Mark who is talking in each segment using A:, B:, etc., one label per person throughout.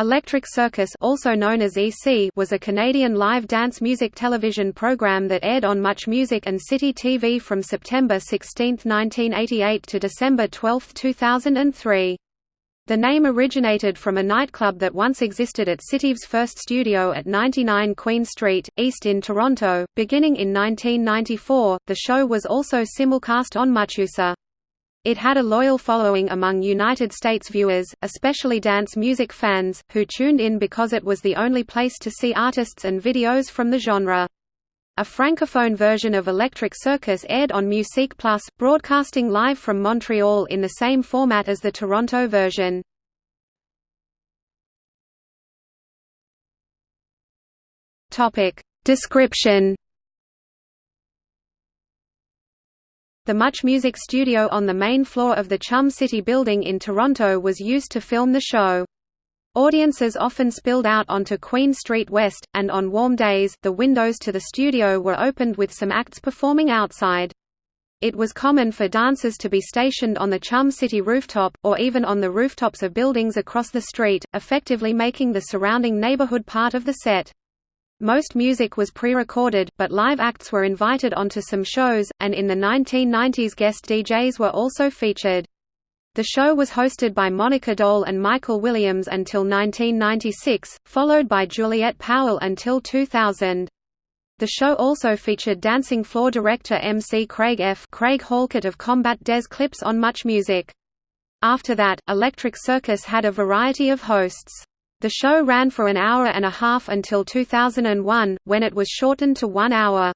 A: Electric Circus also known as EC was a Canadian live dance music television program that aired on Much Music and City TV from September 16, 1988 to December 12, 2003. The name originated from a nightclub that once existed at City's first studio at 99 Queen Street, East in Toronto. Beginning in 1994, the show was also simulcast on MuchUSA. It had a loyal following among United States viewers, especially dance music fans, who tuned in because it was the only place to see artists and videos from the genre. A francophone version of Electric Circus aired on Musique Plus, broadcasting live from Montreal in the same format as the Toronto version. Description The Much Music studio on the main floor of the Chum City building in Toronto was used to film the show. Audiences often spilled out onto Queen Street West, and on warm days, the windows to the studio were opened with some acts performing outside. It was common for dancers to be stationed on the Chum City rooftop, or even on the rooftops of buildings across the street, effectively making the surrounding neighborhood part of the set. Most music was pre-recorded, but live acts were invited onto some shows, and in the 1990s guest DJs were also featured. The show was hosted by Monika Deol and Michael Williams until 1996, followed by Juliet Powell until 2000. The show also featured dancing floor director MC Craig F. Craig Halkett of Combat Des Clips on Much Music. After that, Electric Circus had a variety of hosts. The show ran for an hour and a half until 2001, when it was shortened to one hour.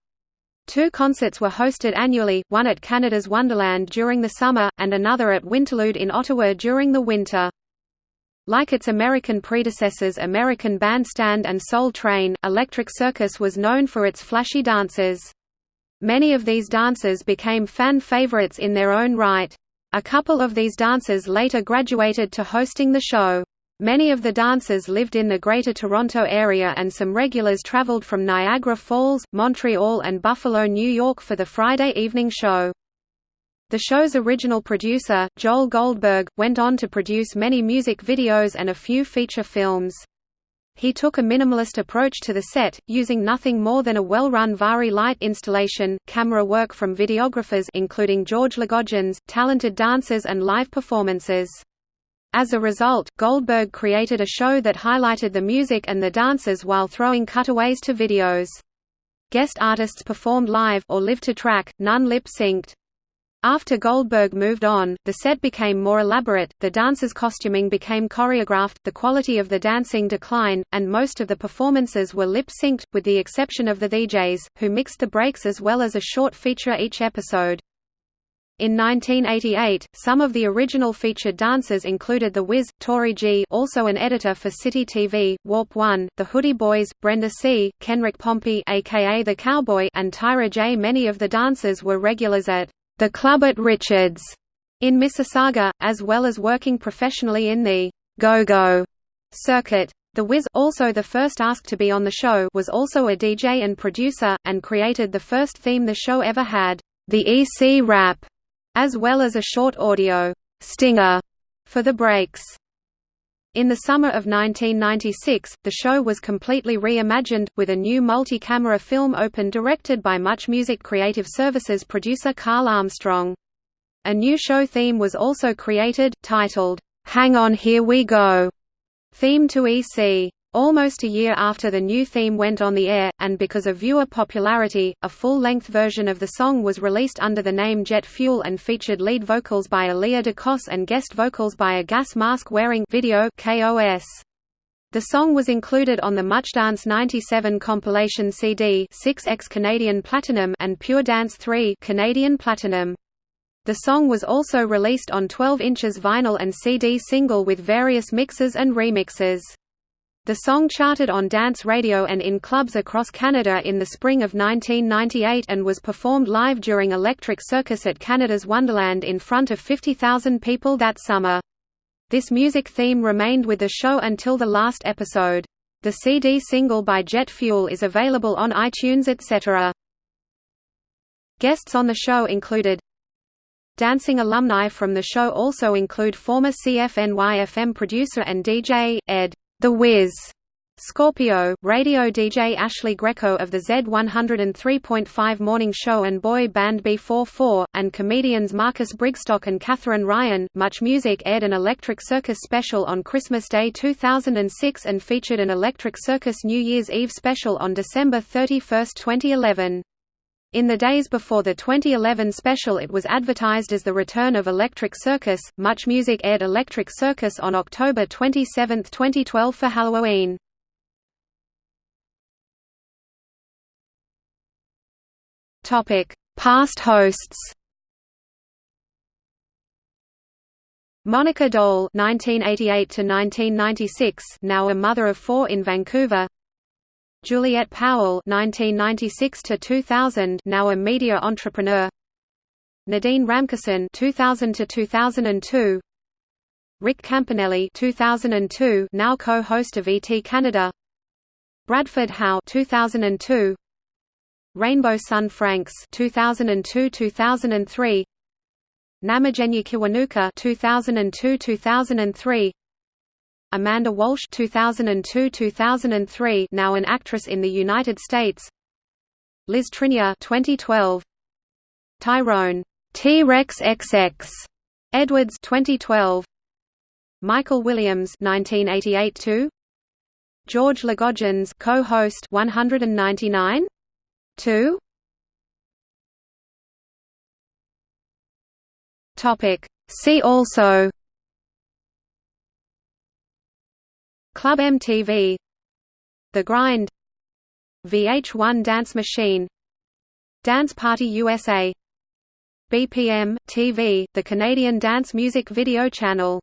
A: Two concerts were hosted annually, one at Canada's Wonderland during the summer, and another at Winterlude in Ottawa during the winter. Like its American predecessors American Bandstand and Soul Train, Electric Circus was known for its flashy dances. Many of these dancers became fan favorites in their own right. A couple of these dancers later graduated to hosting the show. Many of the dancers lived in the Greater Toronto Area and some regulars traveled from Niagara Falls, Montreal and Buffalo, New York for the Friday evening show. The show's original producer, Joel Goldberg, went on to produce many music videos and a few feature films. He took a minimalist approach to the set, using nothing more than a well-run Vari-Lite installation, camera work from videographers including George Lagogianes, talented dancers and live performances. As a result, Goldberg created a show that highlighted the music and the dancers while throwing cutaways to videos. Guest artists performed live or live to track, none lip-synced. After Goldberg moved on, the set became more elaborate, the dancers' costuming became choreographed, the quality of the dancing declined, and most of the performances were lip-synced, with the exception of the DJs, who mixed the breaks as well as a short feature each episode. In 1988, some of the original featured dancers included The Wiz, Tori G also an editor for City TV, Warp 1, The Hoodie Boys, Brenda C., Kenrick Pompey aka The Cowboy and Tyra J. Many of the dancers were regulars at The Club at Richards in Mississauga, as well as working professionally in the Go-Go circuit. The Wiz, also the first asked to be on the show was also a DJ and producer, and created the first theme the show ever had, the EC Rap as well as a short audio stinger for the breaks. In the summer of 1996, the show was completely reimagined, with a new multi-camera film open directed by Much Music Creative Services producer Carl Armstrong. A new show theme was also created, titled, "'Hang On Here We Go", theme to EC. Almost a year after the new theme went on the air, and because of viewer popularity, a full-length version of the song was released under the name Jet Fuel and featured lead vocals by Aaliyah DeCos and guest vocals by a gas mask-wearing video KOS. The song was included on the Much Dance 97 compilation CD 6X Canadian Platinum and Pure Dance 3 Canadian Platinum. The song was also released on 12 inches vinyl and CD single with various mixes and remixes. The song charted on dance radio and in clubs across Canada in the spring of 1998 and was performed live during Electric Circus at Canada's Wonderland in front of 50,000 people that summer. This music theme remained with the show until the last episode. The CD single by Jet Fuel is available on iTunes etc. Guests on the show included Dancing alumni from the show also include former CFNY FM producer and DJ, Ed. The Wiz Scorpio, radio DJ Ashley Greco of the Z103.5 Morning Show and boy band B44, and comedians Marcus Brigstocke and Katherine Ryan. Much Music aired an Electric Circus special on Christmas Day 2006 and featured an Electric Circus New Year's Eve special on December 31, 2011. In the days before the 2011 special it was advertised as the return of Electric Circus. Much Music aired Electric Circus on October 27, 2012 for Halloween. Topic: Past hosts. Monika Deol (1988 to 1996), now a mother of four in Vancouver. Juliet Powell (1996–2000), now a media entrepreneur. Nadine Ramkissoon (2000–2002). Rick Campanelli (2002), now co-host of ET Canada. Bradford Howe (2002). Rainbow Sun Francks 2002-2003 Namugenyi Kiwanuka 2002-2003 Amanda Walsh 2002-2003 now an actress in the United States. Liz Trinnear 2012 Tyrone T-Rex XX Edwards 2012 Michael Williams 1988 George Lagogianes co-host 199 2 Topic. See also Club MTV The Grind VH1 Dance Machine Dance Party USA BPM TV, the Canadian dance music video channel